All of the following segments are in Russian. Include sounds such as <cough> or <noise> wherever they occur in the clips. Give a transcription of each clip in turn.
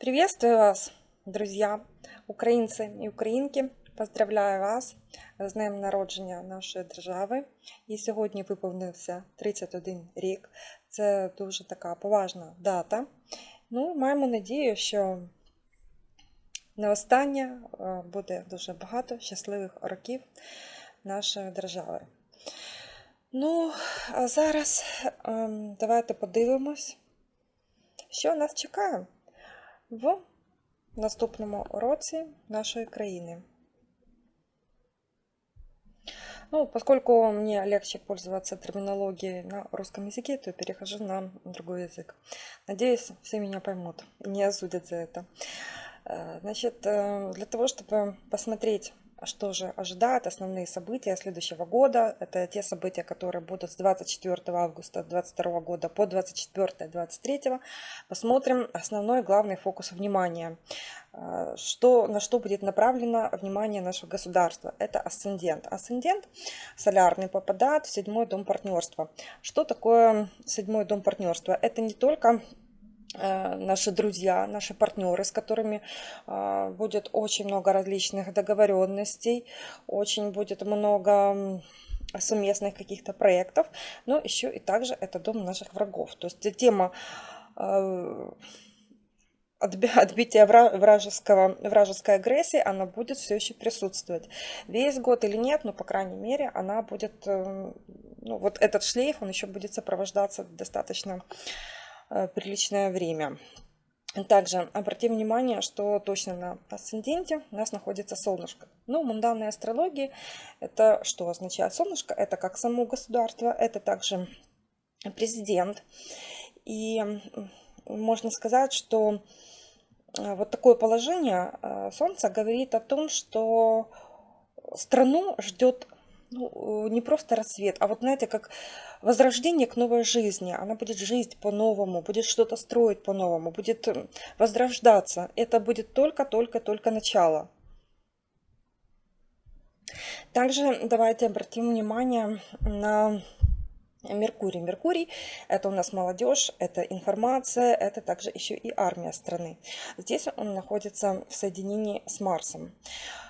Приветствую вас, друзья, українці і українки. Поздравляю вас з Днем народження нашої держави. І сьогодні виповнився 31 рік. Це дуже така поважна дата. Ну, маємо надію, що не останнє буде дуже багато щасливих років нашої держави. Ну, а зараз ем, давайте подивимось, що нас чекає в наступному році нашої країни. Ну, поскольку мне легче пользоваться терминологией на русском языке, то перехожу на другой язык. Надеюсь, все меня поймут и не осудят за это. Э, значит, э, для того, чтобы посмотреть что же ожидает основные события следующего года. Это те события, которые будут с 24 августа 2022 года по 24-23. Посмотрим основной главный фокус внимания. А, что, на что будет направлено внимание нашего государства? Это асцендент. Асцендент солярный попадает в седьмой дом партнерства. Что такое седьмой дом партнерства? Это не только наши друзья, наши партнеры, с которыми а, будет очень много различных договоренностей, очень будет много совместных каких-то проектов, но еще и также это дом наших врагов. То есть тема а, отбития вражеского, вражеской агрессии, она будет все еще присутствовать. Весь год или нет, но, по крайней мере, она будет, э, ну, вот этот шлейф, он еще будет сопровождаться достаточно Э, приличное время. Также обратим внимание, что точно на асценденте у нас находится солнышко. Ну, в мунданной астрологии это что означает солнышко? Это как само государство, это также президент. И можно сказать, что э, вот такое положение э, Солнца говорит о том, что страну ждет ну, не просто рассвет, а вот, знаете, как возрождение к новой жизни. Она будет жить по-новому, будет что-то строить по-новому, будет возрождаться. Это будет только-только-только начало. Также давайте обратим внимание на Меркурий. Меркурий – это у нас молодежь, это информация, это также еще и армия страны. Здесь он находится в соединении с Марсом. Э,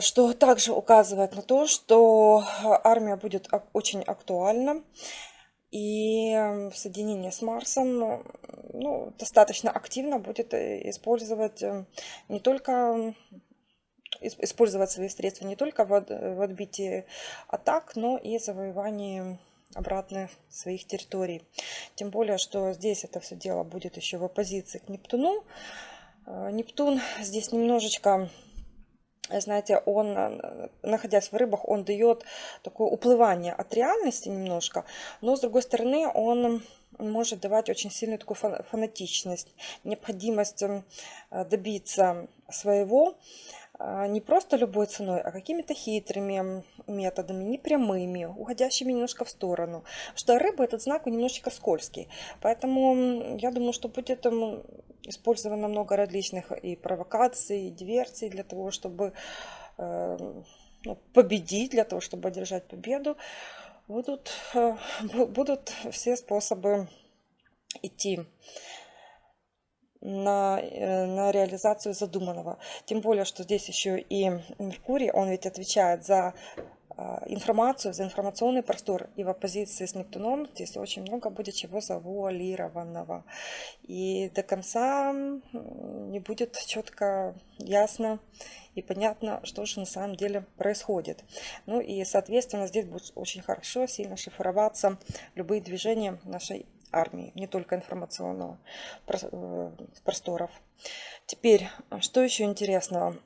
что также указывает на то, что армия будет очень актуальна. И в соединении с Марсом ну, достаточно активно будет э, использовать э, не только использовать свои средства не только в отбитии атак, но и завоевании обратно своих территорий. Тем более, что здесь это все дело будет еще в оппозиции к Нептуну. Нептун здесь немножечко знаете, он, э, находясь в рыбах, он дает такое уплывание от реальности немножко, но с другой стороны он может давать очень сильную такую фанатичность, необходимость эм, добиться своего, не просто любой ценой, а какими-то хитрыми методами, непрямыми, уходящими немножко в сторону. Что рыба этот знак немножечко скользкий. Поэтому я думаю, что будет там использовано много различных и провокаций, и диверсий для того, чтобы э, ну, победить, для того, чтобы одержать победу. Будут, э, будут все способы идти на, э, на реализацию задуманного. Тем более, что здесь еще и Меркурий, он ведь отвечает за а, информацию, за информационный простор. И в оппозиции с Нептуном здесь очень много будет чего завуалированного. И до конца не будет четко, ясно и понятно, что же на самом деле происходит. Ну и, соответственно, здесь будет очень хорошо, сильно шифроваться любые движения нашей армии, не только информационного э, просторов. Теперь, что еще интересного?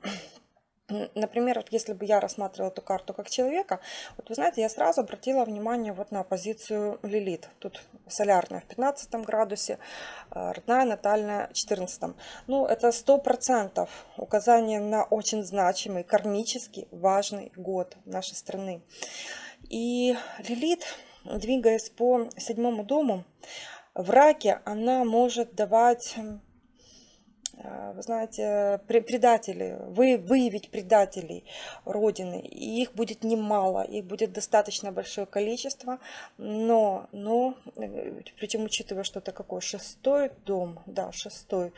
Например, вот если бы я рассматривала эту карту как человека, вот вы знаете, я сразу обратила внимание вот на позицию Лилит. Тут солярная в 15 градусе, э, родная натальная в 14. Ну, это 100% указание на очень значимый, кармический, важный год нашей страны. И Лилит двигаясь по седьмому дому, в раке она может давать, э, вы знаете, предатели, вы, выявить предателей Родины. И их будет немало, их будет достаточно большое количество, но, но э, причем учитывая, что это какой шестой дом, да, шестой,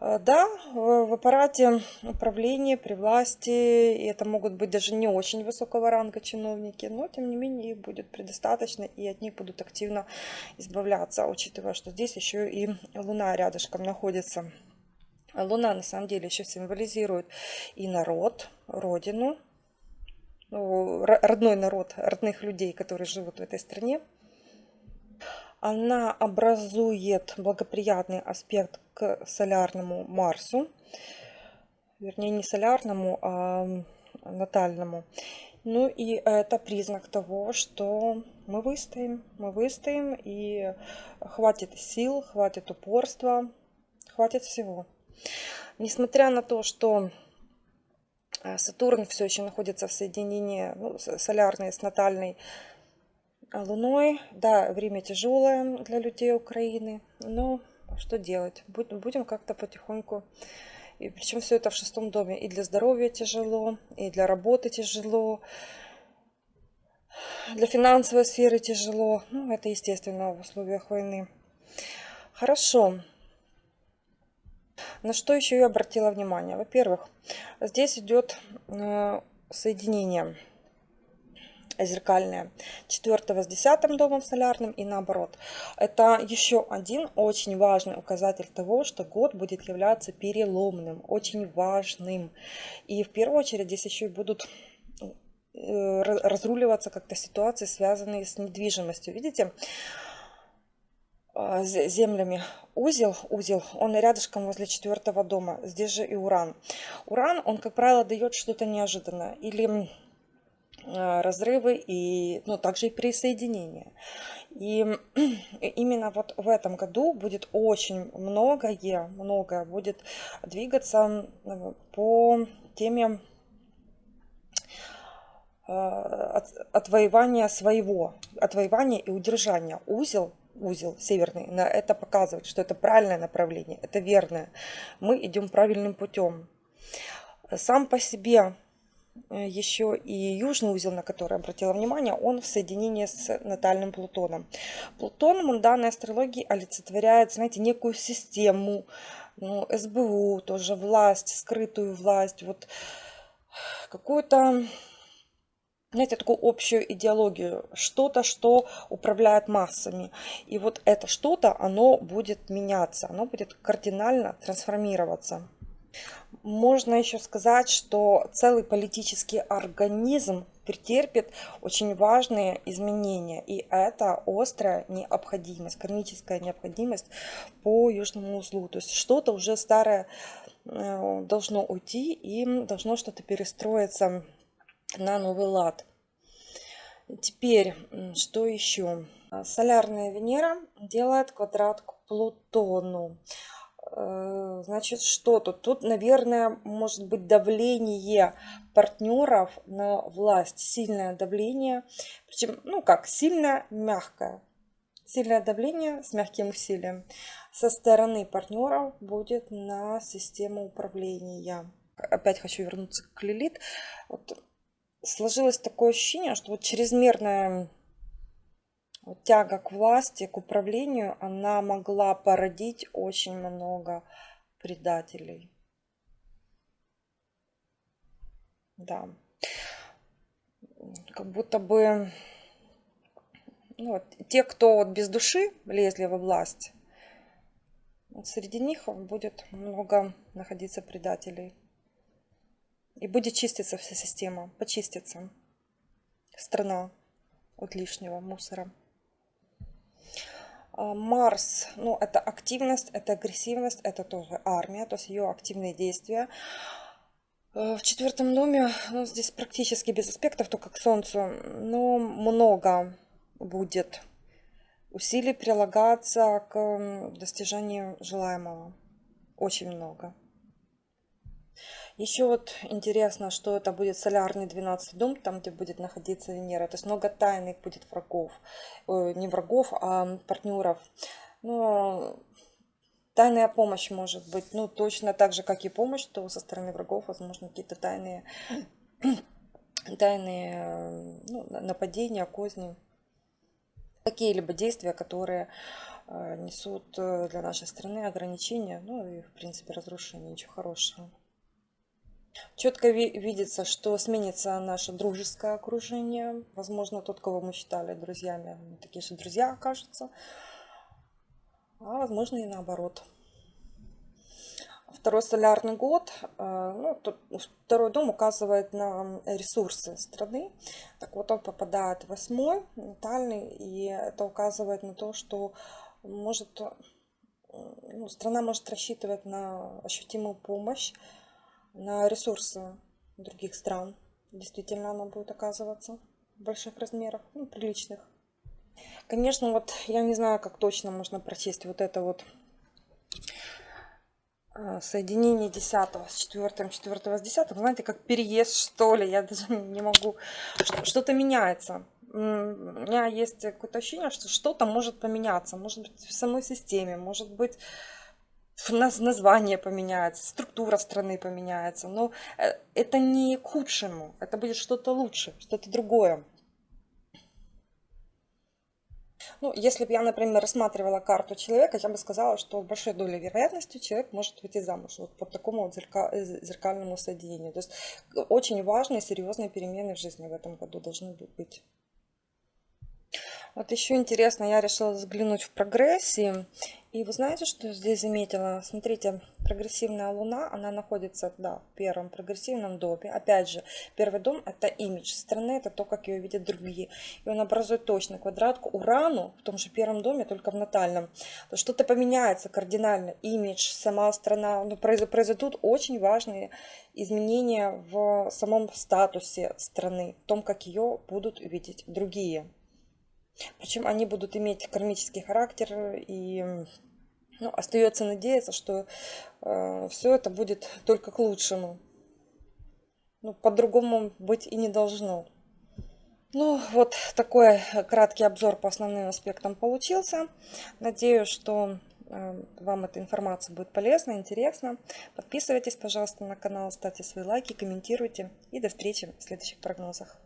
да, в аппарате управления, при власти, и это могут быть даже не очень высокого ранга чиновники, но тем не менее их будет предостаточно, и от них будут активно избавляться, учитывая, что здесь еще и Луна рядышком находится. Луна на самом деле еще символизирует и народ, родину, ну, родной народ, родных людей, которые живут в этой стране. Она образует благоприятный аспект к солярному Марсу. Вернее, не солярному, а натальному. Ну и это признак того, что мы выстоим, мы выстоим, и хватит сил, хватит упорства, хватит всего. Несмотря на то, что э, Сатурн все еще находится в соединении ну, солярной с натальной Луной, да, время тяжелое для людей Украины, но что делать? Будем как-то потихоньку и причем все это в шестом доме. И для здоровья тяжело, и для работы тяжело, для финансовой сферы тяжело. Ну, это естественно в условиях войны. Хорошо. На что еще я обратила внимание? Во-первых, здесь идет э, соединение зеркальное четвертого с десятым домом солярным и наоборот. Это еще один очень важный указатель того, что год будет являться переломным, очень важным. И в первую очередь здесь еще и будут э, разруливаться как-то ситуации, связанные с недвижимостью. Видите? А, землями узел, узел, он рядышком возле четвертого дома. Здесь же и уран. Уран, он, как правило, дает что-то неожиданное. Или а, разрывы и ну, также и присоединение. <clears throat> И именно вот в этом году будет очень многое, многое будет двигаться э, по теме а, отвоевания своего, отвоевания и удержания. Узел, узел северный, на это показывает, что это правильное направление, это верное. Мы идем правильным путем. Сам по себе еще и южный узел, на который обратила внимание, он в соединении с натальным Плутоном. Плутон в данной астрологии олицетворяет, знаете, некую систему, ну, СБУ, тоже власть, скрытую власть, вот какую-то, знаете, такую общую идеологию, что-то, что управляет массами. И вот это что-то, оно будет меняться, оно будет кардинально трансформироваться. Можно еще сказать, что целый политический организм претерпит очень важные изменения. И это острая необходимость, кармическая необходимость по южному узлу. То есть что-то уже старое э, должно уйти и должно что-то перестроиться на новый лад. Теперь, что еще? Солярная Венера делает квадрат к Плутону. Значит, что тут? Тут, наверное, может быть давление партнеров на власть. Сильное давление. Причем, ну как, сильное, мягкое. Сильное давление с мягким усилием со стороны партнеров будет на систему управления. Опять хочу вернуться к Лилит. Вот сложилось такое ощущение, что вот чрезмерная вот тяга к власти, к управлению, она могла породить очень много предателей. Да. Как будто бы ну, вот, те, кто вот без души лезли во власть, вот среди них будет много находиться предателей. И будет чиститься вся система, почистится страна от лишнего мусора. А, Марс, ну, это активность, это агрессивность, это тоже армия, то есть ее активные действия. А, в четвертом доме, ну, здесь практически без аспектов, только к Солнцу, но много будет усилий прилагаться к достижению желаемого. Очень много. Еще вот интересно, что это будет солярный 12 дом, там, где будет находиться Венера. То есть много тайных будет врагов. Не врагов, а партнеров. Но тайная помощь может быть. Ну, точно так же, как и помощь, то со стороны врагов, возможно, какие-то тайные, <clears throat> тайные ну, нападения, козни. Какие-либо действия, которые э, несут э, для нашей страны ограничения, ну и, в принципе, разрушение, ничего хорошего. Четко видится, что сменится наше дружеское окружение. Возможно, тот, кого мы считали друзьями, такие же друзья окажутся. А возможно и наоборот. Второй солярный год, э, ну, второй дом указывает на ресурсы страны. Так вот, он попадает в восьмой, натальный, и это указывает на то, что может, ну, страна может рассчитывать на ощутимую помощь, на ресурсы других стран. Действительно, она будет оказываться в больших размерах, ну, приличных. Конечно, вот я не знаю, как точно можно прочесть вот это вот а, соединение 10 с 4, 4 с 10, знаете, как переезд, что ли, я даже не могу, что-то меняется. У меня есть какое-то ощущение, что что-то может поменяться, может быть в самой системе, может быть название поменяется, структура страны поменяется, но э, это не к худшему, это будет что-то лучше, что-то другое. Ну, если бы я, например, рассматривала карту человека, я бы сказала, что в большой долей вероятности человек может выйти замуж вот по такому вот э, зеркальному соединению. То есть очень важные, серьезные перемены в жизни в этом году должны быть. Вот еще интересно, я решила взглянуть в прогрессии. И вы знаете, что здесь заметила? Смотрите, прогрессивная луна, она находится да, в первом прогрессивном доме. Опять же, первый дом это имидж страны, это то, как ее видят другие. И он образует точно квадратку Урану в том же первом доме, только в натальном. Что-то поменяется кардинально. Имидж, сама страна. Ну, произойдут очень важные изменения в самом статусе страны, в том, как ее будут видеть другие. Причем они будут иметь кармический характер и ну, остается надеяться, что э, все это будет только к лучшему. Ну, по-другому быть и не должно. Ну, вот такой краткий обзор по основным аспектам получился. Надеюсь, что э, вам эта информация будет полезна, интересна. Подписывайтесь, пожалуйста, на канал, ставьте свои лайки, комментируйте. И до встречи в следующих прогнозах.